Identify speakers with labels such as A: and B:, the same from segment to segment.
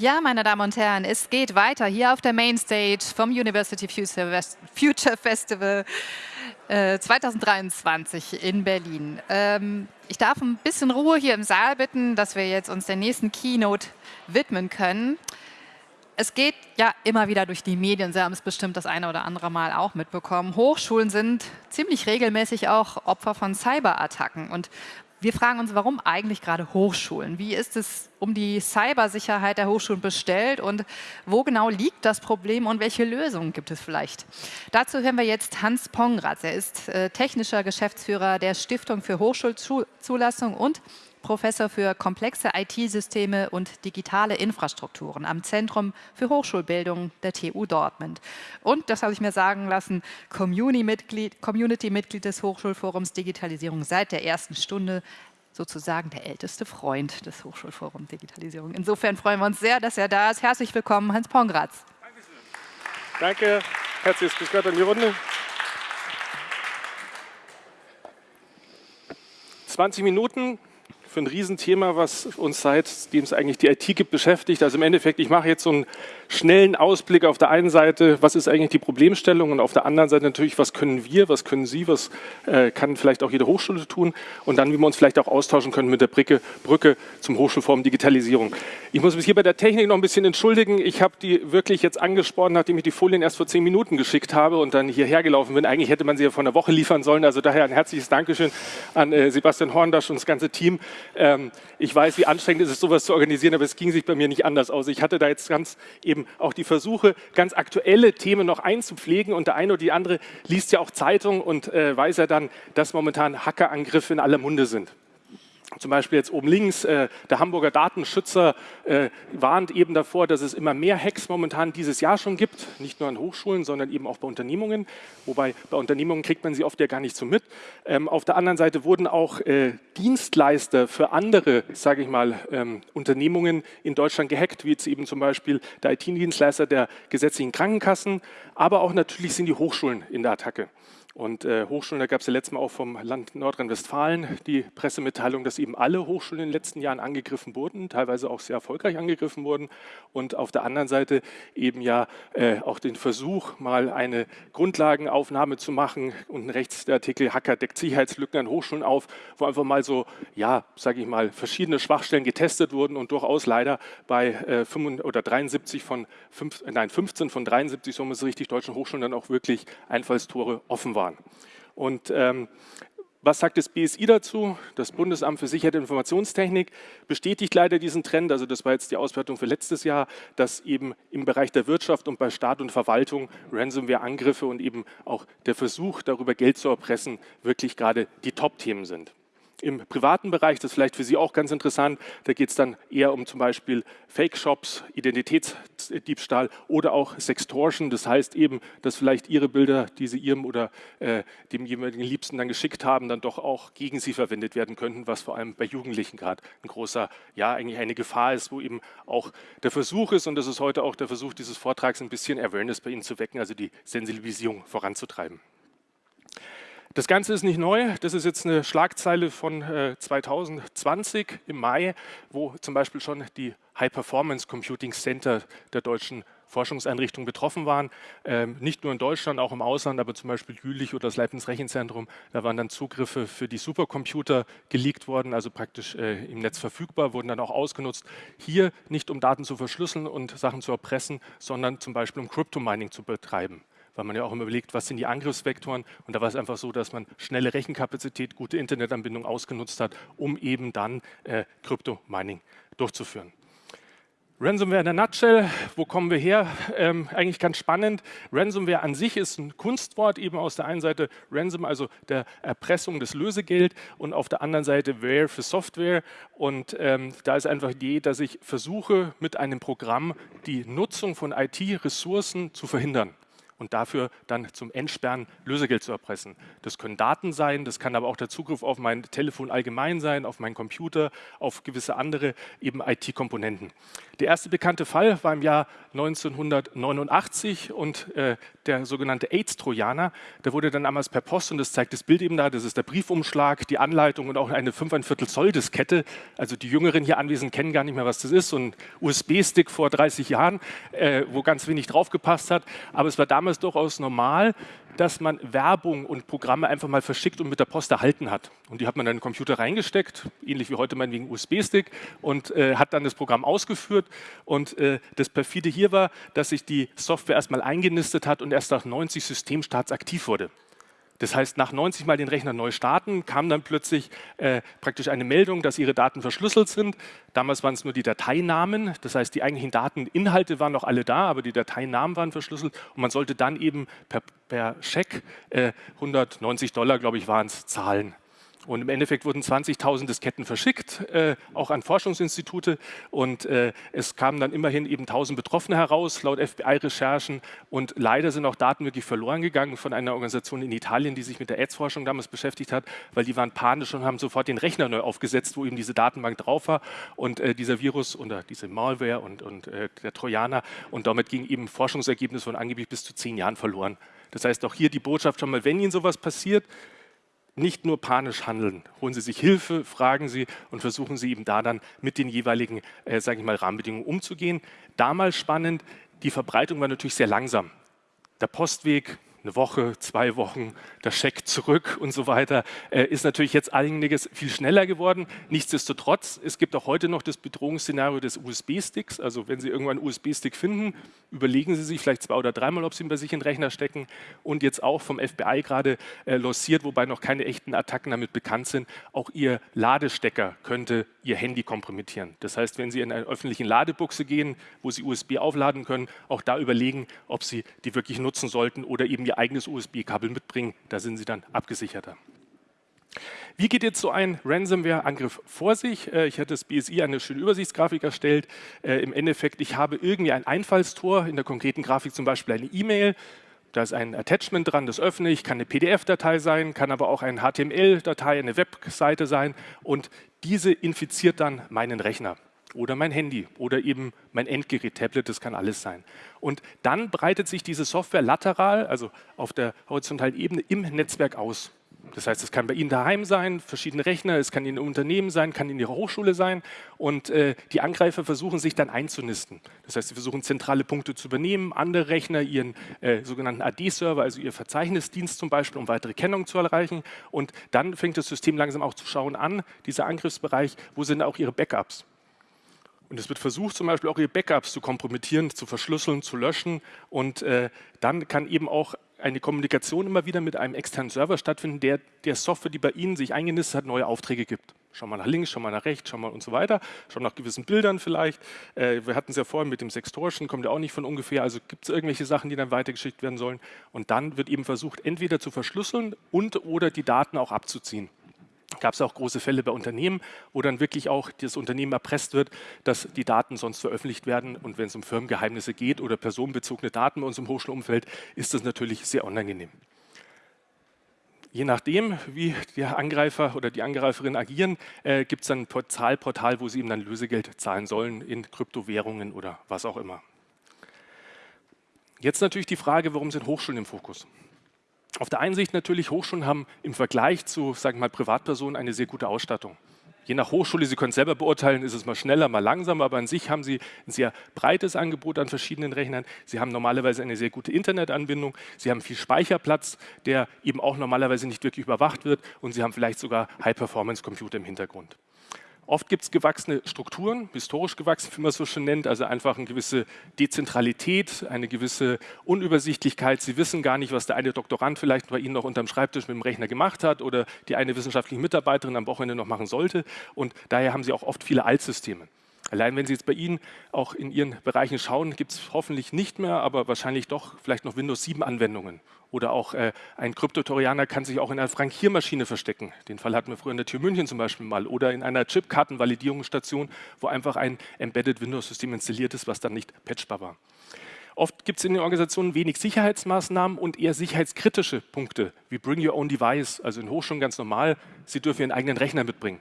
A: Ja, meine Damen und Herren, es geht weiter hier auf der Mainstage vom University Future Festival äh, 2023 in Berlin. Ähm, ich darf ein bisschen Ruhe hier im Saal bitten, dass wir jetzt uns der nächsten Keynote widmen können. Es geht ja immer wieder durch die Medien, Sie haben es bestimmt das eine oder andere Mal auch mitbekommen. Hochschulen sind ziemlich regelmäßig auch Opfer von Cyberattacken. Und wir fragen uns, warum eigentlich gerade Hochschulen? Wie ist es um die Cybersicherheit der Hochschulen bestellt und wo genau liegt das Problem und welche Lösungen gibt es vielleicht? Dazu hören wir jetzt Hans Pongratz. Er ist äh, technischer Geschäftsführer der Stiftung für Hochschulzulassung und Professor für komplexe IT-Systeme und digitale Infrastrukturen am Zentrum für Hochschulbildung der TU Dortmund. Und, das habe ich mir sagen lassen, Community-Mitglied Community des Hochschulforums Digitalisierung seit der ersten Stunde sozusagen der älteste Freund des Hochschulforums Digitalisierung. Insofern freuen wir uns sehr, dass er da ist. Herzlich willkommen, Hans Pongratz.
B: Danke, herzliches Grüß Gott an die Runde. 20 Minuten für ein Riesenthema, was uns seitdem es eigentlich die IT gibt, beschäftigt. Also im Endeffekt, ich mache jetzt so einen schnellen Ausblick auf der einen Seite, was ist eigentlich die Problemstellung und auf der anderen Seite natürlich, was können wir, was können Sie, was äh, kann vielleicht auch jede Hochschule tun und dann, wie wir uns vielleicht auch austauschen können mit der Brücke, Brücke zum Hochschulforum Digitalisierung. Ich muss mich hier bei der Technik noch ein bisschen entschuldigen. Ich habe die wirklich jetzt angesprochen, nachdem ich die Folien erst vor zehn Minuten geschickt habe und dann hierher gelaufen bin. Eigentlich hätte man sie ja vor einer Woche liefern sollen. Also daher ein herzliches Dankeschön an äh, Sebastian Horndasch und das ganze Team. Ähm, ich weiß, wie anstrengend ist es, sowas zu organisieren, aber es ging sich bei mir nicht anders aus. Ich hatte da jetzt ganz eben auch die Versuche, ganz aktuelle Themen noch einzupflegen und der eine oder die andere liest ja auch Zeitung und äh, weiß ja dann, dass momentan Hackerangriffe in aller Munde sind. Zum Beispiel jetzt oben links, äh, der Hamburger Datenschützer äh, warnt eben davor, dass es immer mehr Hacks momentan dieses Jahr schon gibt, nicht nur an Hochschulen, sondern eben auch bei Unternehmungen, wobei bei Unternehmungen kriegt man sie oft ja gar nicht so mit. Ähm, auf der anderen Seite wurden auch äh, Dienstleister für andere, sage ich mal, ähm, Unternehmungen in Deutschland gehackt, wie jetzt eben zum Beispiel der IT-Dienstleister der gesetzlichen Krankenkassen, aber auch natürlich sind die Hochschulen in der Attacke. Und äh, Hochschulen, da gab es ja letztes Mal auch vom Land Nordrhein-Westfalen die Pressemitteilung, dass eben alle Hochschulen in den letzten Jahren angegriffen wurden, teilweise auch sehr erfolgreich angegriffen wurden. Und auf der anderen Seite eben ja äh, auch den Versuch, mal eine Grundlagenaufnahme zu machen und ein Rechtsartikel Hacker deckt Sicherheitslücken an Hochschulen auf, wo einfach mal so, ja, sage ich mal, verschiedene Schwachstellen getestet wurden und durchaus leider bei äh, 75 oder 73 von, 5, nein, 15 von 73, so muss es richtig, deutschen Hochschulen dann auch wirklich Einfallstore offen waren waren. Und ähm, was sagt das BSI dazu? Das Bundesamt für Sicherheit und Informationstechnik bestätigt leider diesen Trend, also das war jetzt die Auswertung für letztes Jahr, dass eben im Bereich der Wirtschaft und bei Staat und Verwaltung Ransomware-Angriffe und eben auch der Versuch, darüber Geld zu erpressen, wirklich gerade die Top-Themen sind. Im privaten Bereich, das ist vielleicht für Sie auch ganz interessant, da geht es dann eher um zum Beispiel Fake-Shops, Identitätsdiebstahl oder auch Sextortion. Das heißt eben, dass vielleicht Ihre Bilder, die Sie Ihrem oder äh, dem jeweiligen Liebsten dann geschickt haben, dann doch auch gegen Sie verwendet werden könnten, was vor allem bei Jugendlichen gerade ein großer, ja eigentlich eine Gefahr ist, wo eben auch der Versuch ist, und das ist heute auch der Versuch dieses Vortrags, ein bisschen Awareness bei Ihnen zu wecken, also die Sensibilisierung voranzutreiben. Das Ganze ist nicht neu. Das ist jetzt eine Schlagzeile von äh, 2020 im Mai, wo zum Beispiel schon die High Performance Computing Center der deutschen Forschungseinrichtungen betroffen waren. Ähm, nicht nur in Deutschland, auch im Ausland, aber zum Beispiel Jülich oder das Leibniz Rechenzentrum, da waren dann Zugriffe für die Supercomputer geleakt worden, also praktisch äh, im Netz verfügbar, wurden dann auch ausgenutzt. Hier nicht um Daten zu verschlüsseln und Sachen zu erpressen, sondern zum Beispiel um Crypto-Mining zu betreiben weil man ja auch immer überlegt, was sind die Angriffsvektoren. Und da war es einfach so, dass man schnelle Rechenkapazität, gute Internetanbindung ausgenutzt hat, um eben dann äh, Crypto-Mining durchzuführen. Ransomware in der Nutshell, wo kommen wir her? Ähm, eigentlich ganz spannend. Ransomware an sich ist ein Kunstwort, eben aus der einen Seite Ransom, also der Erpressung des Lösegeld und auf der anderen Seite Ware für Software. Und ähm, da ist einfach die Idee, dass ich versuche, mit einem Programm die Nutzung von IT-Ressourcen zu verhindern. Und dafür dann zum Endsperren Lösegeld zu erpressen. Das können Daten sein, das kann aber auch der Zugriff auf mein Telefon allgemein sein, auf meinen Computer, auf gewisse andere eben IT-Komponenten. Der erste bekannte Fall war im Jahr 1989 und äh, der sogenannte AIDS-Trojaner, der wurde dann damals per Post, und das zeigt das Bild eben da, das ist der Briefumschlag, die Anleitung und auch eine 5 Viertel Zoll Diskette. Also die Jüngeren hier anwesend kennen gar nicht mehr, was das ist. So ein USB-Stick vor 30 Jahren, äh, wo ganz wenig draufgepasst hat. Aber es war damals durchaus normal, dass man Werbung und Programme einfach mal verschickt und mit der Post erhalten hat. Und die hat man dann in den Computer reingesteckt, ähnlich wie heute meinetwegen USB-Stick, und äh, hat dann das Programm ausgeführt. Und äh, das perfide hier war, dass sich die Software erstmal eingenistet hat und erst nach 90 Systemstarts aktiv wurde. Das heißt, nach 90 Mal den Rechner neu starten, kam dann plötzlich äh, praktisch eine Meldung, dass Ihre Daten verschlüsselt sind. Damals waren es nur die Dateinamen, das heißt, die eigentlichen Dateninhalte waren noch alle da, aber die Dateinamen waren verschlüsselt und man sollte dann eben per, per Scheck äh, 190 Dollar, glaube ich, waren es, zahlen. Und im Endeffekt wurden 20.000 Disketten verschickt, äh, auch an Forschungsinstitute. Und äh, es kamen dann immerhin eben 1.000 Betroffene heraus, laut FBI-Recherchen. Und leider sind auch Daten wirklich verloren gegangen von einer Organisation in Italien, die sich mit der AIDS-Forschung damals beschäftigt hat, weil die waren panisch und haben sofort den Rechner neu aufgesetzt, wo eben diese Datenbank drauf war. Und äh, dieser Virus oder diese Malware und, und äh, der Trojaner. Und damit ging eben Forschungsergebnisse von angeblich bis zu zehn Jahren verloren. Das heißt, auch hier die Botschaft schon mal, wenn Ihnen sowas passiert, nicht nur panisch handeln. Holen Sie sich Hilfe, fragen Sie und versuchen Sie eben da dann mit den jeweiligen, äh, sage ich mal, Rahmenbedingungen umzugehen. Damals spannend, die Verbreitung war natürlich sehr langsam. Der Postweg eine Woche, zwei Wochen, der Scheck zurück und so weiter, äh, ist natürlich jetzt einiges viel schneller geworden. Nichtsdestotrotz, es gibt auch heute noch das Bedrohungsszenario des USB-Sticks. Also wenn Sie irgendwann einen USB-Stick finden, überlegen Sie sich vielleicht zwei oder dreimal, ob Sie ihn bei sich in den Rechner stecken. Und jetzt auch vom FBI gerade äh, lanciert, wobei noch keine echten Attacken damit bekannt sind, auch Ihr Ladestecker könnte Ihr Handy kompromittieren. Das heißt, wenn Sie in eine öffentliche Ladebuchse gehen, wo Sie USB aufladen können, auch da überlegen, ob Sie die wirklich nutzen sollten oder eben Ihr eigenes USB-Kabel mitbringen. Da sind Sie dann abgesicherter. Wie geht jetzt so ein Ransomware-Angriff vor sich? Äh, ich hatte das BSI eine schöne Übersichtsgrafik erstellt. Äh, Im Endeffekt, ich habe irgendwie ein Einfallstor, in der konkreten Grafik zum Beispiel eine E-Mail, da ist ein Attachment dran, das öffne ich, kann eine PDF-Datei sein, kann aber auch eine HTML-Datei, eine Webseite sein und diese infiziert dann meinen Rechner oder mein Handy oder eben mein Endgerät, Tablet, das kann alles sein. Und dann breitet sich diese Software lateral, also auf der horizontalen Ebene im Netzwerk aus. Das heißt, es kann bei Ihnen daheim sein, verschiedene Rechner, es kann in Ihrem Unternehmen sein, kann in Ihrer Hochschule sein und äh, die Angreifer versuchen sich dann einzunisten. Das heißt, sie versuchen zentrale Punkte zu übernehmen, andere Rechner, ihren äh, sogenannten AD-Server, also Ihr Verzeichnisdienst zum Beispiel, um weitere Kennung zu erreichen und dann fängt das System langsam auch zu schauen an, dieser Angriffsbereich, wo sind auch Ihre Backups. Und es wird versucht, zum Beispiel auch Ihre Backups zu kompromittieren, zu verschlüsseln, zu löschen. Und äh, dann kann eben auch eine Kommunikation immer wieder mit einem externen Server stattfinden, der der Software, die bei Ihnen sich eingenistet hat, neue Aufträge gibt. Schau mal nach links, schau mal nach rechts, schau mal und so weiter. Schau nach gewissen Bildern vielleicht. Äh, wir hatten es ja vorhin mit dem Sextortion, kommt ja auch nicht von ungefähr. Also gibt es irgendwelche Sachen, die dann weitergeschickt werden sollen. Und dann wird eben versucht, entweder zu verschlüsseln und oder die Daten auch abzuziehen gab es auch große Fälle bei Unternehmen, wo dann wirklich auch das Unternehmen erpresst wird, dass die Daten sonst veröffentlicht werden. Und wenn es um Firmengeheimnisse geht oder personenbezogene Daten bei uns im Hochschulumfeld, ist das natürlich sehr unangenehm. Je nachdem, wie der Angreifer oder die Angreiferin agieren, äh, gibt es dann ein Portalportal, wo sie eben dann Lösegeld zahlen sollen in Kryptowährungen oder was auch immer. Jetzt natürlich die Frage, warum sind Hochschulen im Fokus? Auf der einen Sicht natürlich, Hochschulen haben im Vergleich zu, sagen mal, Privatpersonen eine sehr gute Ausstattung. Je nach Hochschule, Sie können es selber beurteilen, ist es mal schneller, mal langsamer, aber an sich haben Sie ein sehr breites Angebot an verschiedenen Rechnern. Sie haben normalerweise eine sehr gute Internetanbindung, Sie haben viel Speicherplatz, der eben auch normalerweise nicht wirklich überwacht wird und Sie haben vielleicht sogar High-Performance-Computer im Hintergrund. Oft gibt es gewachsene Strukturen, historisch gewachsen, wie man es so schön nennt, also einfach eine gewisse Dezentralität, eine gewisse Unübersichtlichkeit. Sie wissen gar nicht, was der eine Doktorand vielleicht bei Ihnen noch unterm Schreibtisch mit dem Rechner gemacht hat oder die eine wissenschaftliche Mitarbeiterin am Wochenende noch machen sollte. Und daher haben Sie auch oft viele Altsysteme. Allein wenn Sie jetzt bei Ihnen auch in Ihren Bereichen schauen, gibt es hoffentlich nicht mehr, aber wahrscheinlich doch vielleicht noch Windows 7 Anwendungen. Oder auch äh, ein Kryptotorianer kann sich auch in einer Frankiermaschine verstecken. Den Fall hatten wir früher in der Tür München zum Beispiel mal. Oder in einer Chipkartenvalidierungsstation, wo einfach ein Embedded Windows-System installiert ist, was dann nicht patchbar war. Oft gibt es in den Organisationen wenig Sicherheitsmaßnahmen und eher sicherheitskritische Punkte, wie Bring Your Own Device, also in Hochschulen ganz normal, Sie dürfen Ihren eigenen Rechner mitbringen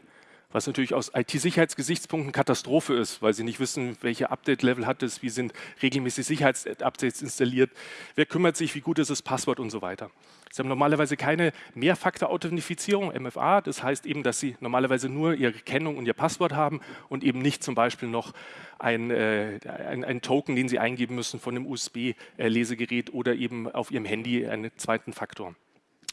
B: was natürlich aus IT-Sicherheitsgesichtspunkten Katastrophe ist, weil sie nicht wissen, welche Update-Level hat es, wie sind regelmäßig Sicherheitsupdates installiert, wer kümmert sich, wie gut ist das Passwort und so weiter. Sie haben normalerweise keine Mehrfaktor-Authentifizierung, MFA, das heißt eben, dass Sie normalerweise nur Ihre Kennung und Ihr Passwort haben und eben nicht zum Beispiel noch ein, äh, ein Token, den Sie eingeben müssen von einem USB-Lesegerät oder eben auf Ihrem Handy einen zweiten Faktor.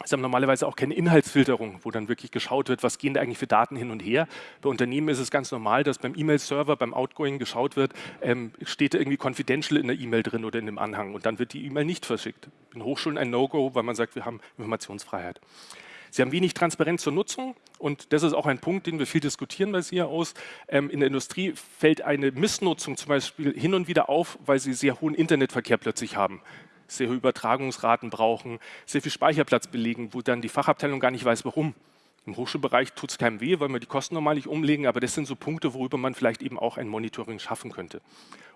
B: Sie haben normalerweise auch keine Inhaltsfilterung, wo dann wirklich geschaut wird, was gehen da eigentlich für Daten hin und her. Bei Unternehmen ist es ganz normal, dass beim E-Mail-Server, beim Outgoing geschaut wird, ähm, steht da irgendwie confidential in der E-Mail drin oder in dem Anhang und dann wird die E-Mail nicht verschickt. In Hochschulen ein No-Go, weil man sagt, wir haben Informationsfreiheit. Sie haben wenig Transparenz zur Nutzung und das ist auch ein Punkt, den wir viel diskutieren bei SIA aus. Ähm, in der Industrie fällt eine Missnutzung zum Beispiel hin und wieder auf, weil sie sehr hohen Internetverkehr plötzlich haben sehr hohe Übertragungsraten brauchen, sehr viel Speicherplatz belegen, wo dann die Fachabteilung gar nicht weiß, warum. Im Hochschulbereich tut es keinem weh, weil wir die Kosten normal nicht umlegen, aber das sind so Punkte, worüber man vielleicht eben auch ein Monitoring schaffen könnte.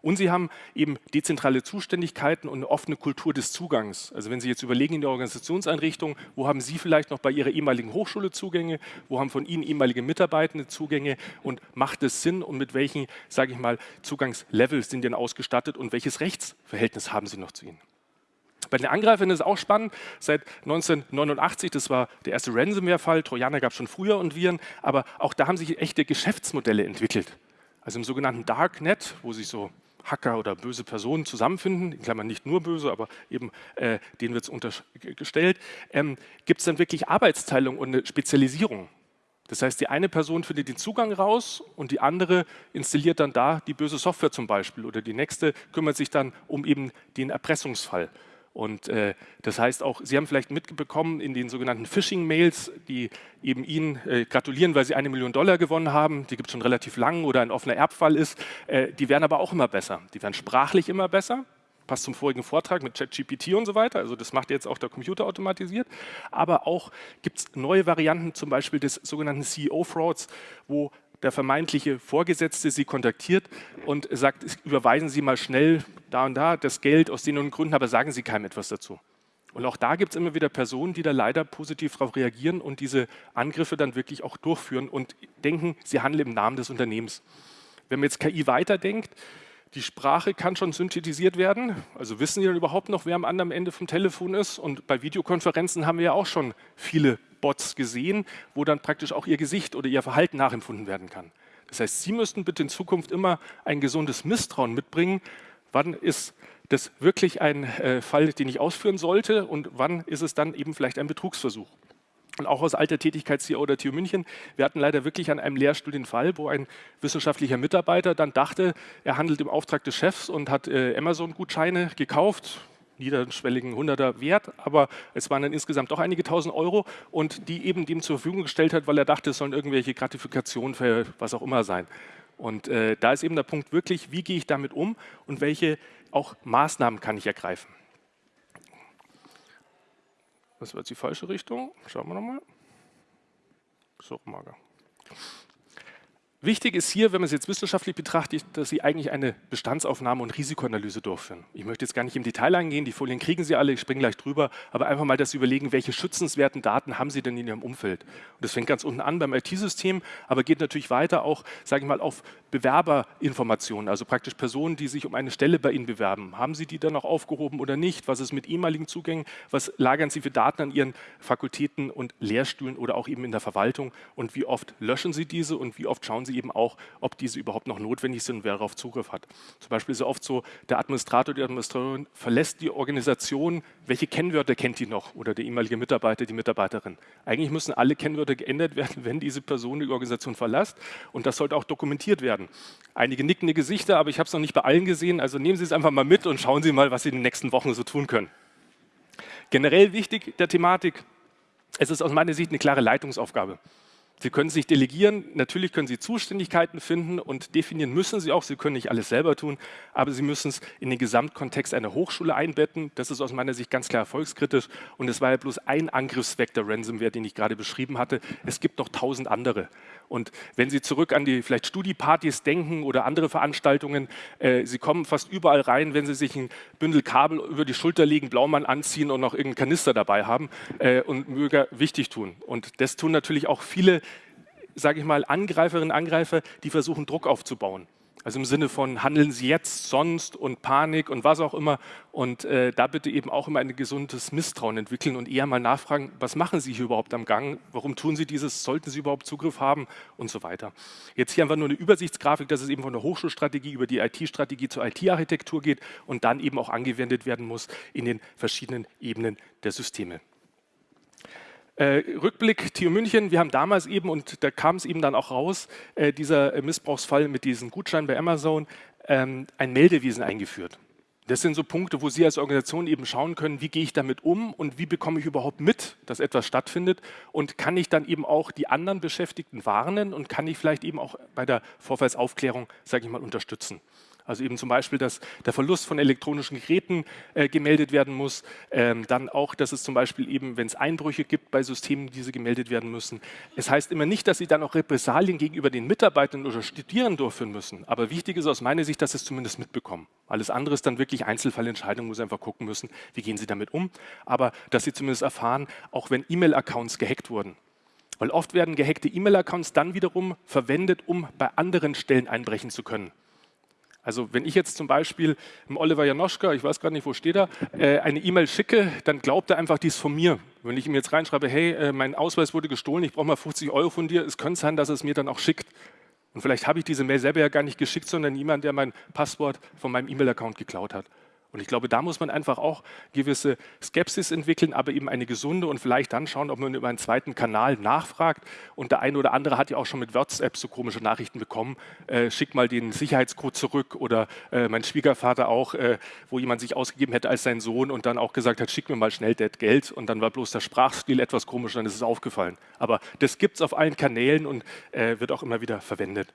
B: Und Sie haben eben dezentrale Zuständigkeiten und eine offene Kultur des Zugangs. Also wenn Sie jetzt überlegen in der Organisationseinrichtung, wo haben Sie vielleicht noch bei Ihrer ehemaligen Hochschule Zugänge, wo haben von Ihnen ehemalige Mitarbeitende Zugänge und macht es Sinn und mit welchen, sage ich mal, Zugangslevels sind denn ausgestattet und welches Rechtsverhältnis haben Sie noch zu ihnen? Bei den Angreifern ist es auch spannend. Seit 1989, das war der erste Ransomware-Fall, Trojaner gab es schon früher und Viren, aber auch da haben sich echte Geschäftsmodelle entwickelt. Also im sogenannten Darknet, wo sich so Hacker oder böse Personen zusammenfinden, in Klammern nicht nur böse, aber eben äh, denen wird es untergestellt, ähm, gibt es dann wirklich Arbeitsteilung und eine Spezialisierung. Das heißt, die eine Person findet den Zugang raus und die andere installiert dann da die böse Software zum Beispiel oder die nächste kümmert sich dann um eben den Erpressungsfall. Und äh, das heißt auch, Sie haben vielleicht mitbekommen in den sogenannten Phishing-Mails, die eben Ihnen äh, gratulieren, weil Sie eine Million Dollar gewonnen haben, die gibt es schon relativ lang oder ein offener Erbfall ist, äh, die werden aber auch immer besser. Die werden sprachlich immer besser, passt zum vorigen Vortrag mit ChatGPT und so weiter, also das macht jetzt auch der Computer automatisiert, aber auch gibt es neue Varianten, zum Beispiel des sogenannten CEO-Frauds, wo der vermeintliche Vorgesetzte Sie kontaktiert und sagt, überweisen Sie mal schnell da und da das Geld aus den und Gründen, aber sagen Sie keinem etwas dazu. Und auch da gibt es immer wieder Personen, die da leider positiv darauf reagieren und diese Angriffe dann wirklich auch durchführen und denken, sie handeln im Namen des Unternehmens. Wenn man jetzt KI weiterdenkt, die Sprache kann schon synthetisiert werden. Also wissen Sie dann überhaupt noch, wer am anderen Ende vom Telefon ist? Und bei Videokonferenzen haben wir ja auch schon viele Bots gesehen, wo dann praktisch auch Ihr Gesicht oder Ihr Verhalten nachempfunden werden kann. Das heißt, Sie müssten bitte in Zukunft immer ein gesundes Misstrauen mitbringen. Wann ist das wirklich ein äh, Fall, den ich ausführen sollte und wann ist es dann eben vielleicht ein Betrugsversuch? Und auch aus alter Tätigkeit CIO der TU München, wir hatten leider wirklich an einem Lehrstuhl den Fall, wo ein wissenschaftlicher Mitarbeiter dann dachte, er handelt im Auftrag des Chefs und hat äh, Amazon-Gutscheine gekauft, niederschwelligen Hunderter wert, aber es waren dann insgesamt doch einige tausend Euro und die eben dem zur Verfügung gestellt hat, weil er dachte, es sollen irgendwelche Gratifikationen für was auch immer sein. Und äh, da ist eben der Punkt wirklich, wie gehe ich damit um und welche auch Maßnahmen kann ich ergreifen. Das war jetzt die falsche Richtung. Schauen wir nochmal. So, mager. Wichtig ist hier, wenn man es jetzt wissenschaftlich betrachtet, dass Sie eigentlich eine Bestandsaufnahme und Risikoanalyse durchführen. Ich möchte jetzt gar nicht im Detail eingehen, die Folien kriegen Sie alle, ich springe gleich drüber, aber einfach mal das überlegen, welche schützenswerten Daten haben Sie denn in Ihrem Umfeld. Und das fängt ganz unten an beim IT-System, aber geht natürlich weiter auch, sage ich mal, auf Bewerberinformationen, also praktisch Personen, die sich um eine Stelle bei Ihnen bewerben. Haben Sie die dann noch aufgehoben oder nicht? Was ist mit ehemaligen Zugängen? Was lagern Sie für Daten an Ihren Fakultäten und Lehrstühlen oder auch eben in der Verwaltung? Und wie oft löschen Sie diese und wie oft schauen Sie sie eben auch, ob diese überhaupt noch notwendig sind und wer darauf Zugriff hat. Zum Beispiel ist es oft so, der Administrator, die Administratorin verlässt die Organisation, welche Kennwörter kennt die noch oder der ehemalige Mitarbeiter, die Mitarbeiterin. Eigentlich müssen alle Kennwörter geändert werden, wenn diese Person die Organisation verlässt und das sollte auch dokumentiert werden. Einige nickende Gesichter, aber ich habe es noch nicht bei allen gesehen, also nehmen Sie es einfach mal mit und schauen Sie mal, was Sie in den nächsten Wochen so tun können. Generell wichtig der Thematik, es ist aus meiner Sicht eine klare Leitungsaufgabe. Sie können sich delegieren, natürlich können Sie Zuständigkeiten finden und definieren müssen Sie auch. Sie können nicht alles selber tun, aber Sie müssen es in den Gesamtkontext einer Hochschule einbetten. Das ist aus meiner Sicht ganz klar erfolgskritisch und es war ja bloß ein Angriffsvektor Ransomware, den ich gerade beschrieben hatte. Es gibt noch tausend andere. Und wenn Sie zurück an die vielleicht Studiepartys denken oder andere Veranstaltungen, äh, Sie kommen fast überall rein, wenn Sie sich ein Bündel Kabel über die Schulter legen, Blaumann anziehen und noch irgendeinen Kanister dabei haben äh, und möge wichtig tun. Und das tun natürlich auch viele, sage ich mal, Angreiferinnen und Angreifer, die versuchen, Druck aufzubauen. Also im Sinne von handeln Sie jetzt, sonst und Panik und was auch immer. Und äh, da bitte eben auch immer ein gesundes Misstrauen entwickeln und eher mal nachfragen, was machen Sie hier überhaupt am Gang? Warum tun Sie dieses? Sollten Sie überhaupt Zugriff haben? Und so weiter. Jetzt hier einfach nur eine Übersichtsgrafik, dass es eben von der Hochschulstrategie über die IT-Strategie zur IT-Architektur geht und dann eben auch angewendet werden muss in den verschiedenen Ebenen der Systeme. Äh, Rückblick TU München, wir haben damals eben, und da kam es eben dann auch raus, äh, dieser Missbrauchsfall mit diesem Gutschein bei Amazon, ähm, ein Meldewesen eingeführt. Das sind so Punkte, wo Sie als Organisation eben schauen können, wie gehe ich damit um und wie bekomme ich überhaupt mit, dass etwas stattfindet und kann ich dann eben auch die anderen Beschäftigten warnen und kann ich vielleicht eben auch bei der Vorfallsaufklärung, sage ich mal, unterstützen. Also eben zum Beispiel, dass der Verlust von elektronischen Geräten äh, gemeldet werden muss. Ähm, dann auch, dass es zum Beispiel eben, wenn es Einbrüche gibt bei Systemen, diese gemeldet werden müssen. Es heißt immer nicht, dass sie dann auch Repressalien gegenüber den Mitarbeitern oder Studierenden durchführen müssen. Aber wichtig ist aus meiner Sicht, dass sie es zumindest mitbekommen. Alles andere ist dann wirklich Einzelfallentscheidung, wo sie einfach gucken müssen, wie gehen sie damit um. Aber dass sie zumindest erfahren, auch wenn E-Mail-Accounts gehackt wurden, weil oft werden gehackte E-Mail-Accounts dann wiederum verwendet, um bei anderen Stellen einbrechen zu können. Also wenn ich jetzt zum Beispiel dem Oliver Janoschka, ich weiß gerade nicht, wo steht er, äh, eine E-Mail schicke, dann glaubt er einfach, die ist von mir. Wenn ich ihm jetzt reinschreibe, hey, äh, mein Ausweis wurde gestohlen, ich brauche mal 50 Euro von dir, es könnte sein, dass er es mir dann auch schickt. Und vielleicht habe ich diese Mail selber ja gar nicht geschickt, sondern jemand, der mein Passwort von meinem E-Mail-Account geklaut hat. Und ich glaube, da muss man einfach auch gewisse Skepsis entwickeln, aber eben eine gesunde und vielleicht dann schauen, ob man über einen zweiten Kanal nachfragt. Und der eine oder andere hat ja auch schon mit WhatsApp so komische Nachrichten bekommen. Äh, schick mal den Sicherheitscode zurück oder äh, mein Schwiegervater auch, äh, wo jemand sich ausgegeben hätte als sein Sohn und dann auch gesagt hat, schick mir mal schnell das Geld. Und dann war bloß der Sprachstil etwas komisch und dann ist es aufgefallen. Aber das gibt es auf allen Kanälen und äh, wird auch immer wieder verwendet.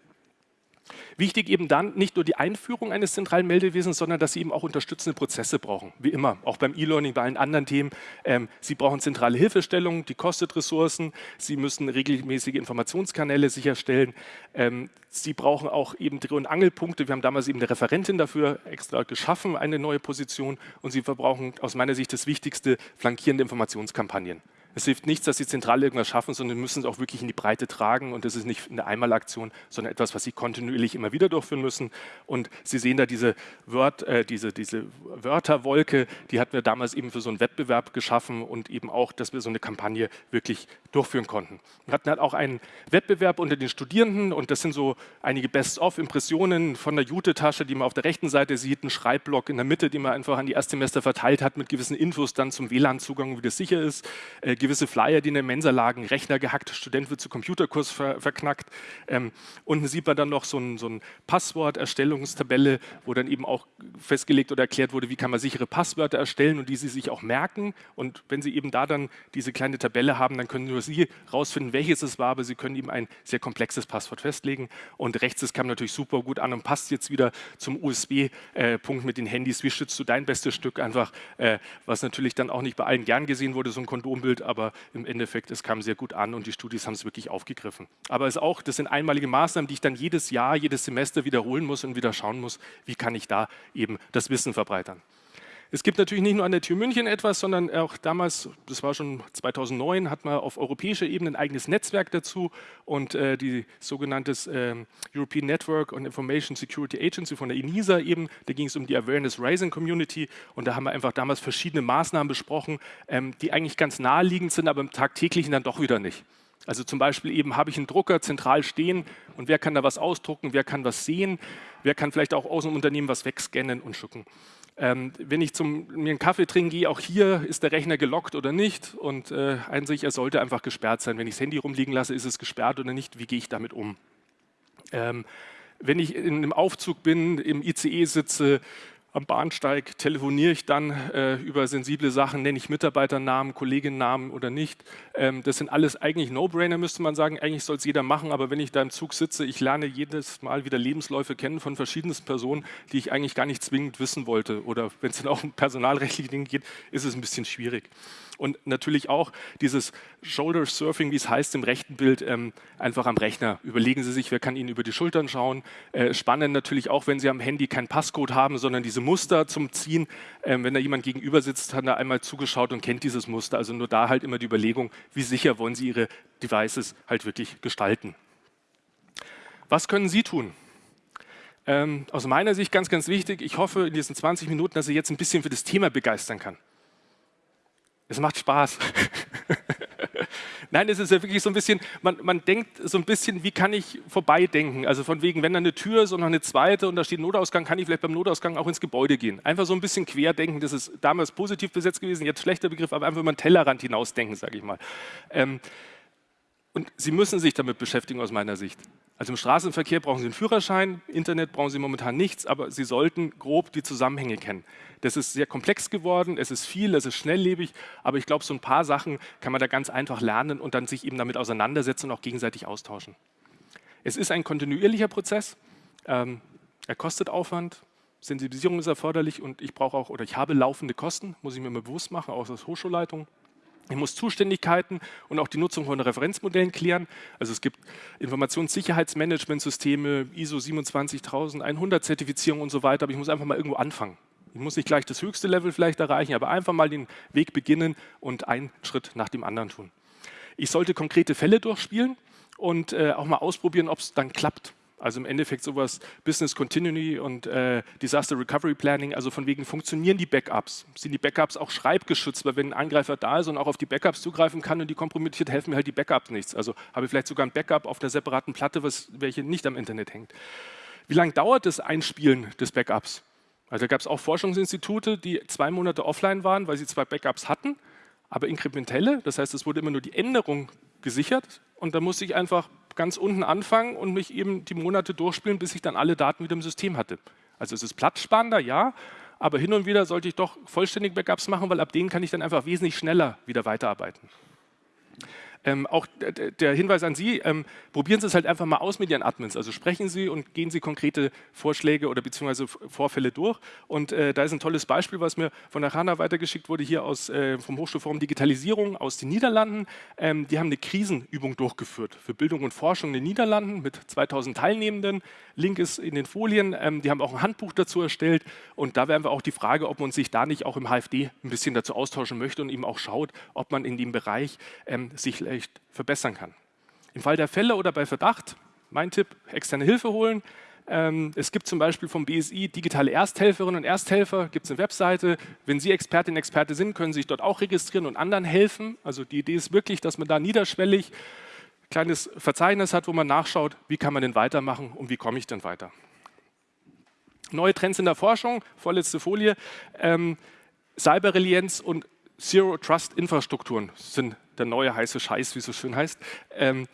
B: Wichtig eben dann nicht nur die Einführung eines zentralen Meldewesens, sondern dass Sie eben auch unterstützende Prozesse brauchen. Wie immer, auch beim E-Learning, bei allen anderen Themen. Ähm, Sie brauchen zentrale Hilfestellung, die kostet Ressourcen. Sie müssen regelmäßige Informationskanäle sicherstellen. Ähm, Sie brauchen auch eben Dreh- und Angelpunkte. Wir haben damals eben eine Referentin dafür extra geschaffen, eine neue Position. Und Sie verbrauchen aus meiner Sicht das Wichtigste, flankierende Informationskampagnen. Es hilft nichts, dass sie zentral irgendwas schaffen, sondern müssen es auch wirklich in die Breite tragen. Und das ist nicht eine Einmalaktion, sondern etwas, was sie kontinuierlich immer wieder durchführen müssen. Und Sie sehen da diese, Word, äh, diese, diese Wörterwolke, die hatten wir damals eben für so einen Wettbewerb geschaffen und eben auch, dass wir so eine Kampagne wirklich durchführen konnten. Wir hatten halt auch einen Wettbewerb unter den Studierenden und das sind so einige Best-of-Impressionen von der Jute-Tasche, die man auf der rechten Seite sieht, ein Schreibblock in der Mitte, den man einfach an die Erstsemester verteilt hat mit gewissen Infos dann zum WLAN-Zugang, wie das sicher ist. Äh, gewisse Flyer, die in der Mensa lagen, Rechner gehackt, Student wird zu Computerkurs ver verknackt. Ähm, unten sieht man dann noch so ein, so ein Passwort-Erstellungstabelle, wo dann eben auch festgelegt oder erklärt wurde, wie kann man sichere Passwörter erstellen und die Sie sich auch merken. Und wenn Sie eben da dann diese kleine Tabelle haben, dann können nur Sie rausfinden, welches es war, aber Sie können eben ein sehr komplexes Passwort festlegen. Und rechts, das kam natürlich super gut an und passt jetzt wieder zum USB-Punkt mit den Handys. Wie schützt du dein bestes Stück einfach, äh, was natürlich dann auch nicht bei allen gern gesehen wurde, so ein Kondombild, aber im Endeffekt, es kam sehr gut an und die Studis haben es wirklich aufgegriffen. Aber es auch, das sind einmalige Maßnahmen, die ich dann jedes Jahr, jedes Semester wiederholen muss und wieder schauen muss, wie kann ich da eben das Wissen verbreitern. Es gibt natürlich nicht nur an der TU München etwas, sondern auch damals, das war schon 2009, hat man auf europäischer Ebene ein eigenes Netzwerk dazu und äh, die sogenannte äh, European Network on Information Security Agency von der ENISA eben, da ging es um die Awareness Rising Community und da haben wir einfach damals verschiedene Maßnahmen besprochen, ähm, die eigentlich ganz naheliegend sind, aber im tagtäglichen dann doch wieder nicht. Also zum Beispiel eben, habe ich einen Drucker zentral stehen und wer kann da was ausdrucken, wer kann was sehen, wer kann vielleicht auch aus dem Unternehmen was wegscannen und schicken. Ähm, wenn ich zum, mir einen Kaffee trinken gehe, auch hier ist der Rechner gelockt oder nicht und äh, einzig, er sollte einfach gesperrt sein. Wenn ich das Handy rumliegen lasse, ist es gesperrt oder nicht, wie gehe ich damit um? Ähm, wenn ich in einem Aufzug bin, im ICE sitze, am Bahnsteig telefoniere ich dann äh, über sensible Sachen, nenne ich Mitarbeiternamen, Kolleginnennamen oder nicht. Ähm, das sind alles eigentlich No-Brainer, müsste man sagen. Eigentlich soll es jeder machen, aber wenn ich da im Zug sitze, ich lerne jedes Mal wieder Lebensläufe kennen von verschiedensten Personen, die ich eigentlich gar nicht zwingend wissen wollte. Oder wenn es dann auch um personalrechtliche Dinge geht, ist es ein bisschen schwierig. Und natürlich auch dieses Shoulder Surfing, wie es heißt im rechten Bild, ähm, einfach am Rechner. Überlegen Sie sich, wer kann Ihnen über die Schultern schauen. Äh, spannend natürlich auch, wenn Sie am Handy keinen Passcode haben, sondern diese Muster zum Ziehen. Ähm, wenn da jemand gegenüber sitzt, hat er einmal zugeschaut und kennt dieses Muster. Also nur da halt immer die Überlegung, wie sicher wollen Sie Ihre Devices halt wirklich gestalten. Was können Sie tun? Ähm, aus meiner Sicht ganz, ganz wichtig. Ich hoffe in diesen 20 Minuten, dass ich jetzt ein bisschen für das Thema begeistern kann. Es macht Spaß. Nein, es ist ja wirklich so ein bisschen, man, man, denkt so ein bisschen, wie kann ich vorbeidenken? Also von wegen, wenn da eine Tür ist und noch eine zweite und da steht Notausgang, kann ich vielleicht beim Notausgang auch ins Gebäude gehen. Einfach so ein bisschen querdenken, das ist damals positiv besetzt gewesen, jetzt schlechter Begriff, aber einfach über den Tellerrand hinausdenken, sage ich mal. Ähm, und Sie müssen sich damit beschäftigen aus meiner Sicht. Also im Straßenverkehr brauchen Sie einen Führerschein, Internet brauchen Sie momentan nichts, aber Sie sollten grob die Zusammenhänge kennen. Das ist sehr komplex geworden, es ist viel, es ist schnelllebig, aber ich glaube, so ein paar Sachen kann man da ganz einfach lernen und dann sich eben damit auseinandersetzen und auch gegenseitig austauschen. Es ist ein kontinuierlicher Prozess, ähm, er kostet Aufwand, Sensibilisierung ist erforderlich und ich brauche auch, oder ich habe laufende Kosten, muss ich mir mal bewusst machen, auch als Hochschulleitung. Ich muss Zuständigkeiten und auch die Nutzung von Referenzmodellen klären. Also es gibt Informationssicherheitsmanagementsysteme, ISO 27100 Zertifizierung und so weiter, aber ich muss einfach mal irgendwo anfangen. Ich muss nicht gleich das höchste Level vielleicht erreichen, aber einfach mal den Weg beginnen und einen Schritt nach dem anderen tun. Ich sollte konkrete Fälle durchspielen und äh, auch mal ausprobieren, ob es dann klappt. Also im Endeffekt sowas Business Continuity und äh, Disaster Recovery Planning, also von wegen funktionieren die Backups? Sind die Backups auch schreibgeschützt, weil wenn ein Angreifer da ist und auch auf die Backups zugreifen kann und die kompromittiert, helfen mir halt die Backups nichts. Also habe ich vielleicht sogar ein Backup auf einer separaten Platte, was, welche nicht am Internet hängt. Wie lange dauert das Einspielen des Backups? Also da gab es auch Forschungsinstitute, die zwei Monate offline waren, weil sie zwei Backups hatten, aber inkrementelle. Das heißt, es wurde immer nur die Änderung gesichert und da musste ich einfach ganz unten anfangen und mich eben die Monate durchspielen, bis ich dann alle Daten wieder im System hatte. Also es ist platzsparender, ja, aber hin und wieder sollte ich doch vollständig Backups machen, weil ab denen kann ich dann einfach wesentlich schneller wieder weiterarbeiten. Ähm, auch der Hinweis an Sie, ähm, probieren Sie es halt einfach mal aus mit Ihren Admins. Also sprechen Sie und gehen Sie konkrete Vorschläge oder beziehungsweise Vorfälle durch. Und äh, da ist ein tolles Beispiel, was mir von der HANA weitergeschickt wurde, hier aus, äh, vom Hochschulforum Digitalisierung aus den Niederlanden. Ähm, die haben eine Krisenübung durchgeführt für Bildung und Forschung in den Niederlanden mit 2000 Teilnehmenden. Link ist in den Folien. Ähm, die haben auch ein Handbuch dazu erstellt. Und da wären wir auch die Frage, ob man sich da nicht auch im HFD ein bisschen dazu austauschen möchte und eben auch schaut, ob man in dem Bereich ähm, sich vielleicht verbessern kann. Im Fall der Fälle oder bei Verdacht, mein Tipp, externe Hilfe holen. Ähm, es gibt zum Beispiel vom BSI digitale Ersthelferinnen und Ersthelfer, gibt es eine Webseite. Wenn Sie Expertin, Experte sind, können Sie sich dort auch registrieren und anderen helfen. Also die Idee ist wirklich, dass man da niederschwellig ein kleines Verzeichnis hat, wo man nachschaut, wie kann man denn weitermachen und wie komme ich denn weiter. Neue Trends in der Forschung, vorletzte Folie. Ähm, Cyberrelienz und Zero-Trust-Infrastrukturen sind der neue heiße Scheiß, wie es so schön heißt. Ähm,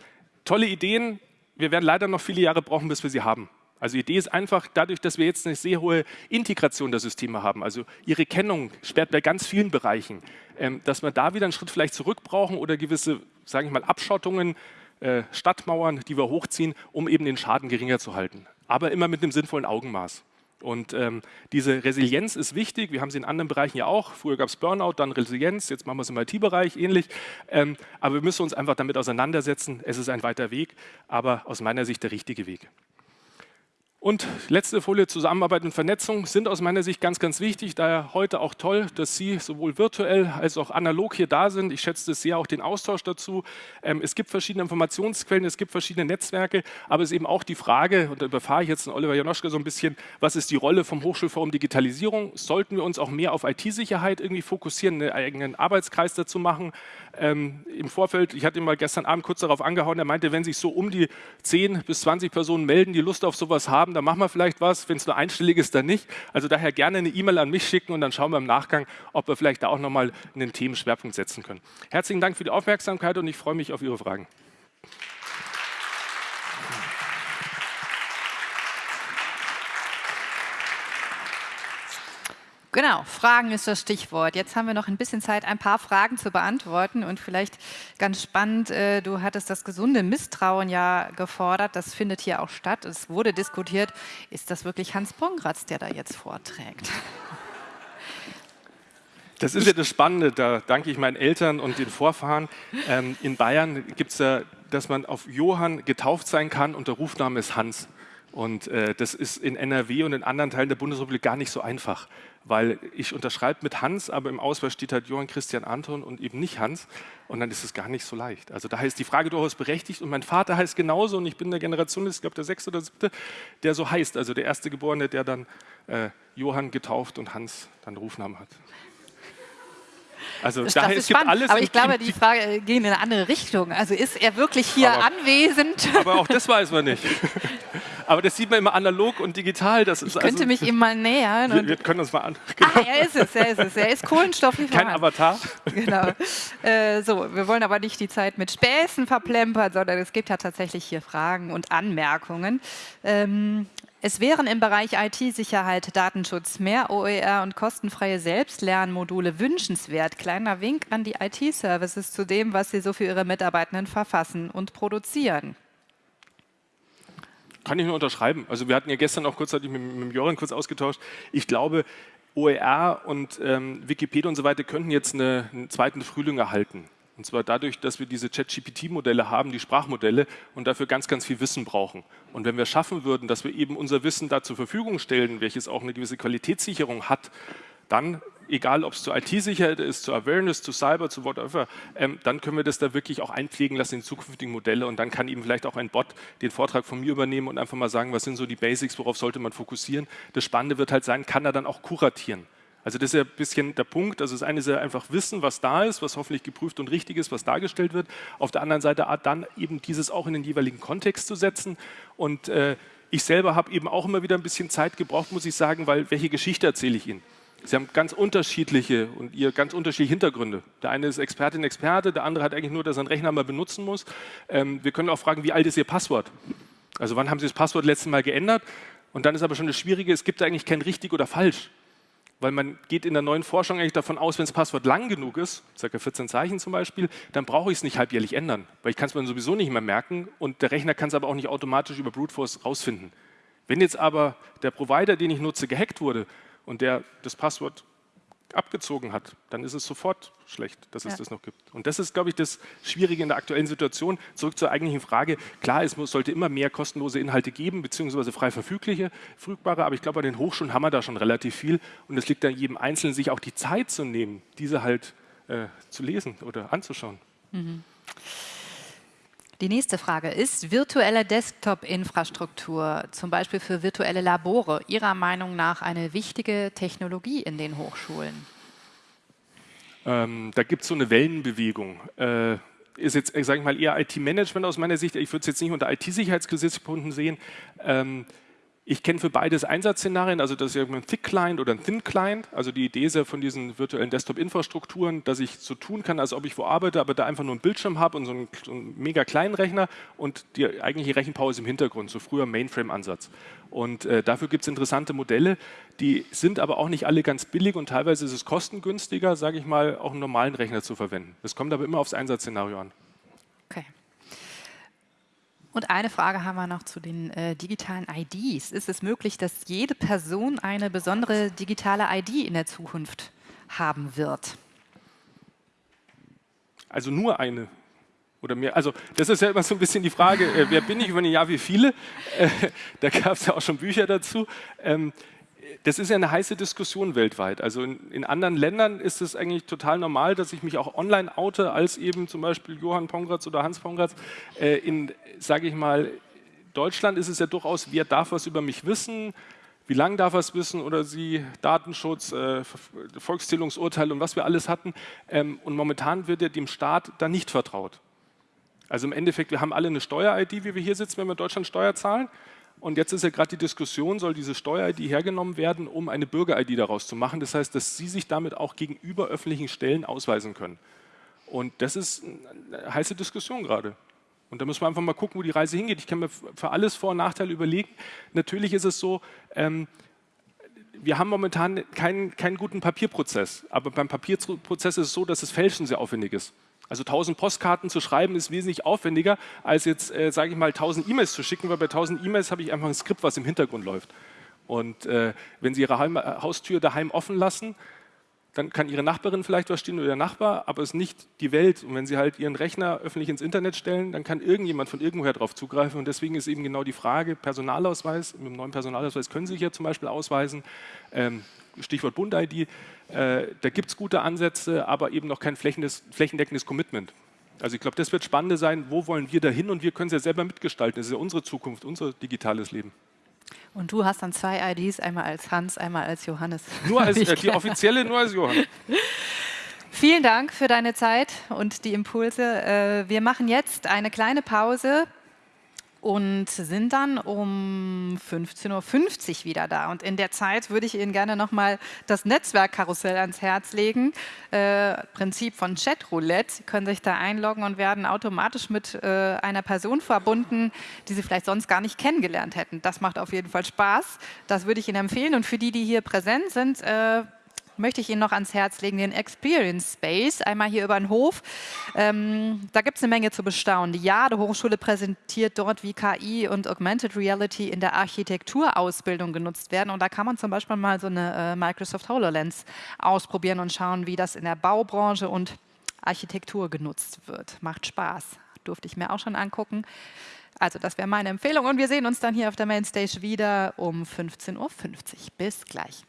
B: tolle Ideen. Wir werden leider noch viele Jahre brauchen, bis wir sie haben. Also die Idee ist einfach, dadurch, dass wir jetzt eine sehr hohe Integration der Systeme haben, also ihre Kennung sperrt bei ganz vielen Bereichen, ähm, dass wir da wieder einen Schritt vielleicht zurück brauchen oder gewisse, sage ich mal, Abschottungen, äh, Stadtmauern, die wir hochziehen, um eben den Schaden geringer zu halten. Aber immer mit einem sinnvollen Augenmaß. Und ähm, diese Resilienz ist wichtig. Wir haben sie in anderen Bereichen ja auch. Früher gab es Burnout, dann Resilienz. Jetzt machen wir es im IT-Bereich ähnlich. Ähm, aber wir müssen uns einfach damit auseinandersetzen. Es ist ein weiter Weg, aber aus meiner Sicht der richtige Weg. Und letzte Folie, Zusammenarbeit und Vernetzung sind aus meiner Sicht ganz, ganz wichtig. Daher heute auch toll, dass Sie sowohl virtuell als auch analog hier da sind. Ich schätze sehr auch den Austausch dazu. Ähm, es gibt verschiedene Informationsquellen, es gibt verschiedene Netzwerke, aber es ist eben auch die Frage, und da überfahre ich jetzt den Oliver Janoschke so ein bisschen, was ist die Rolle vom Hochschulforum Digitalisierung? Sollten wir uns auch mehr auf IT-Sicherheit irgendwie fokussieren, einen eigenen Arbeitskreis dazu machen? Ähm, Im Vorfeld, ich hatte ihn mal gestern Abend kurz darauf angehauen, er meinte, wenn sich so um die 10 bis 20 Personen melden, die Lust auf sowas haben, haben, dann machen wir vielleicht was. Wenn es nur einstellig ist, dann nicht. Also daher gerne eine E-Mail an mich schicken und dann schauen wir im Nachgang, ob wir vielleicht da auch nochmal einen Themenschwerpunkt setzen können. Herzlichen Dank für die Aufmerksamkeit und ich freue mich auf Ihre Fragen.
A: Genau, Fragen ist das Stichwort. Jetzt haben wir noch ein bisschen Zeit, ein paar Fragen zu beantworten und vielleicht ganz spannend, äh, du hattest das gesunde Misstrauen ja gefordert, das findet hier auch statt, es wurde diskutiert, ist das wirklich Hans Pongratz, der da jetzt vorträgt?
B: Das ist ja das Spannende, da danke ich meinen Eltern und den Vorfahren. Ähm, in Bayern gibt es ja, dass man auf Johann getauft sein kann und der Rufname ist Hans. Und äh, das ist in NRW und in anderen Teilen der Bundesrepublik gar nicht so einfach, weil ich unterschreibe mit Hans, aber im Ausweis steht halt Johann Christian Anton und eben nicht Hans und dann ist es gar nicht so leicht. Also da ist die Frage durchaus berechtigt und mein Vater heißt genauso und ich bin der Generation, ich glaube der sechste oder siebte, der so heißt, also der erste Geborene, der dann äh, Johann getauft und Hans dann Rufnamen hat.
A: Also das daher, es gibt alles. Aber ich glaube, die Frage geht in eine andere Richtung. Also ist er wirklich hier
B: aber,
A: anwesend?
B: Aber auch das weiß man nicht. Aber das sieht man immer analog und digital. Das
A: ist ich könnte also, mich ihm mal nähern.
B: Wir, wir, können uns mal an.
A: Genau. Ah, er ist es, er ist es. Er ist Kohlenstofflieferant.
B: Kein Avatar.
A: Genau. Äh, so, wir wollen aber nicht die Zeit mit Späßen verplempern, sondern es gibt ja tatsächlich hier Fragen und Anmerkungen. Ähm, es wären im Bereich IT-Sicherheit, Datenschutz mehr OER und kostenfreie Selbstlernmodule wünschenswert. Kleiner Wink an die IT-Services zu dem, was sie so für ihre Mitarbeitenden verfassen und produzieren.
B: Kann ich nur unterschreiben. Also wir hatten ja gestern auch kurzzeitig mit, mit Joran kurz ausgetauscht. Ich glaube, OER und ähm, Wikipedia und so weiter könnten jetzt eine, einen zweiten Frühling erhalten. Und zwar dadurch, dass wir diese ChatGPT-Modelle haben, die Sprachmodelle, und dafür ganz, ganz viel Wissen brauchen. Und wenn wir schaffen würden, dass wir eben unser Wissen da zur Verfügung stellen, welches auch eine gewisse Qualitätssicherung hat, dann, egal ob es zur IT-Sicherheit ist, zur Awareness, zu Cyber, zu whatever, ähm, dann können wir das da wirklich auch einpflegen lassen in zukünftigen Modelle und dann kann eben vielleicht auch ein Bot den Vortrag von mir übernehmen und einfach mal sagen, was sind so die Basics, worauf sollte man fokussieren. Das Spannende wird halt sein, kann er dann auch kuratieren. Also das ist ja ein bisschen der Punkt. Also das eine ist ja einfach Wissen, was da ist, was hoffentlich geprüft und richtig ist, was dargestellt wird. Auf der anderen Seite dann eben dieses auch in den jeweiligen Kontext zu setzen. Und äh, ich selber habe eben auch immer wieder ein bisschen Zeit gebraucht, muss ich sagen, weil welche Geschichte erzähle ich Ihnen? Sie haben ganz unterschiedliche und ihr ganz unterschiedliche Hintergründe. Der eine ist Expertin, Experte, der andere hat eigentlich nur, dass er einen Rechner mal benutzen muss. Ähm, wir können auch fragen, wie alt ist Ihr Passwort? Also wann haben Sie das Passwort letztes Mal geändert? Und dann ist aber schon das Schwierige, es gibt eigentlich kein richtig oder falsch weil man geht in der neuen Forschung eigentlich davon aus, wenn das Passwort lang genug ist, ca. 14 Zeichen zum Beispiel, dann brauche ich es nicht halbjährlich ändern, weil ich kann es mir sowieso nicht mehr merken und der Rechner kann es aber auch nicht automatisch über Brute Force rausfinden. Wenn jetzt aber der Provider, den ich nutze, gehackt wurde und der das Passwort abgezogen hat, dann ist es sofort schlecht, dass es ja. das noch gibt. Und das ist, glaube ich, das Schwierige in der aktuellen Situation. Zurück zur eigentlichen Frage. Klar, es muss, sollte immer mehr kostenlose Inhalte geben, beziehungsweise frei verfügbare, aber ich glaube, bei den Hochschulen haben wir da schon relativ viel und es liegt an jedem Einzelnen, sich auch die Zeit zu nehmen, diese halt äh, zu lesen oder anzuschauen. Mhm.
A: Die nächste Frage ist virtuelle Desktop-Infrastruktur, zum Beispiel für virtuelle Labore, Ihrer Meinung nach eine wichtige Technologie in den Hochschulen?
B: Ähm, da gibt es so eine Wellenbewegung. Äh, ist jetzt, ich mal, eher IT-Management aus meiner Sicht. Ich würde es jetzt nicht unter IT-Sicherheitsgesichtspunkten sehen. Ähm, ich kenne für beides Einsatzszenarien, also das ist ein Thick Client oder ein Thin Client. Also die Idee ist ja von diesen virtuellen Desktop-Infrastrukturen, dass ich so tun kann, als ob ich wo arbeite, aber da einfach nur einen Bildschirm habe und so einen, so einen, mega kleinen Rechner und die eigentliche Rechenpower ist im Hintergrund, so früher Mainframe-Ansatz. Und äh, dafür gibt es interessante Modelle, die sind aber auch nicht alle ganz billig und teilweise ist es kostengünstiger, sage ich mal, auch einen normalen Rechner zu verwenden. Das kommt aber immer aufs Einsatzszenario an.
A: Und eine Frage haben wir noch zu den äh, digitalen IDs. Ist es möglich, dass jede Person eine besondere digitale ID in der Zukunft haben wird?
B: Also nur eine oder mehr. Also das ist ja immer so ein bisschen die Frage, äh, wer bin ich, wenn ja, wie viele? Äh, da gab es ja auch schon Bücher dazu. Ähm, das ist ja eine heiße Diskussion weltweit. Also in, in, anderen Ländern ist es eigentlich total normal, dass ich mich auch online oute, als eben zum Beispiel Johann Pongratz oder Hans Pongratz. Äh, in, sage ich mal, Deutschland ist es ja durchaus, wer darf was über mich wissen, wie lange darf er es wissen oder sie, Datenschutz, äh, Volkszählungsurteil und was wir alles hatten. Ähm, und momentan wird ja dem Staat da nicht vertraut. Also im Endeffekt, wir haben alle eine Steuer-ID, wie wir hier sitzen, wenn wir in Deutschland Steuer zahlen. Und jetzt ist ja gerade die Diskussion, soll diese Steuer-ID hergenommen werden, um eine Bürger-ID daraus zu machen. Das heißt, dass Sie sich damit auch gegenüber öffentlichen Stellen ausweisen können. Und das ist eine heiße Diskussion gerade. Und da müssen wir einfach mal gucken, wo die Reise hingeht. Ich kann mir für alles Vor- und Nachteile überlegen. Natürlich ist es so, ähm, wir haben momentan keinen, keinen guten Papierprozess, aber beim Papierprozess ist es so, dass das Fälschen sehr aufwendig ist. Also 1000 Postkarten zu schreiben ist wesentlich aufwendiger, als jetzt, äh, sage ich mal, 1000 E-Mails zu schicken, weil bei 1000 E-Mails habe ich einfach ein Skript, was im Hintergrund läuft. Und äh, wenn Sie Ihre Heim Haustür daheim offen lassen, dann kann Ihre Nachbarin vielleicht verstehen oder der Nachbar, aber es ist nicht die Welt. Und wenn Sie halt Ihren Rechner öffentlich ins Internet stellen, dann kann irgendjemand von irgendwoher darauf zugreifen. Und deswegen ist eben genau die Frage, Personalausweis, mit dem neuen Personalausweis können Sie sich ja zum Beispiel ausweisen, ähm, Stichwort Bund-ID, äh, da gibt es gute Ansätze, aber eben noch kein flächendeckendes Commitment. Also ich glaube, das wird spannend sein, wo wollen wir dahin und wir können es ja selber mitgestalten. Das ist ja unsere Zukunft, unser digitales Leben.
A: Und du hast dann zwei IDs, einmal als Hans, einmal als Johannes.
B: Nur als, äh, die offizielle nur als Johannes.
A: Vielen Dank für deine Zeit und die Impulse. Äh, wir machen jetzt eine kleine Pause und sind dann um 15.50 Uhr wieder da. Und in der Zeit würde ich Ihnen gerne nochmal das Netzwerkkarussell ans Herz legen. Äh, Prinzip von Chatroulette. Sie können sich da einloggen und werden automatisch mit äh, einer Person verbunden, die Sie vielleicht sonst gar nicht kennengelernt hätten. Das macht auf jeden Fall Spaß. Das würde ich Ihnen empfehlen. Und für die, die hier präsent sind, äh, möchte ich Ihnen noch ans Herz legen, den Experience Space, einmal hier über den Hof. Ähm, da gibt es eine Menge zu bestaunen. Die Jade Hochschule präsentiert dort, wie KI und Augmented Reality in der Architekturausbildung genutzt werden. Und da kann man zum Beispiel mal so eine äh, Microsoft HoloLens ausprobieren und schauen, wie das in der Baubranche und Architektur genutzt wird. Macht Spaß. Durfte ich mir auch schon angucken. Also das wäre meine Empfehlung und wir sehen uns dann hier auf der Mainstage wieder um 15.50 Uhr. Bis gleich.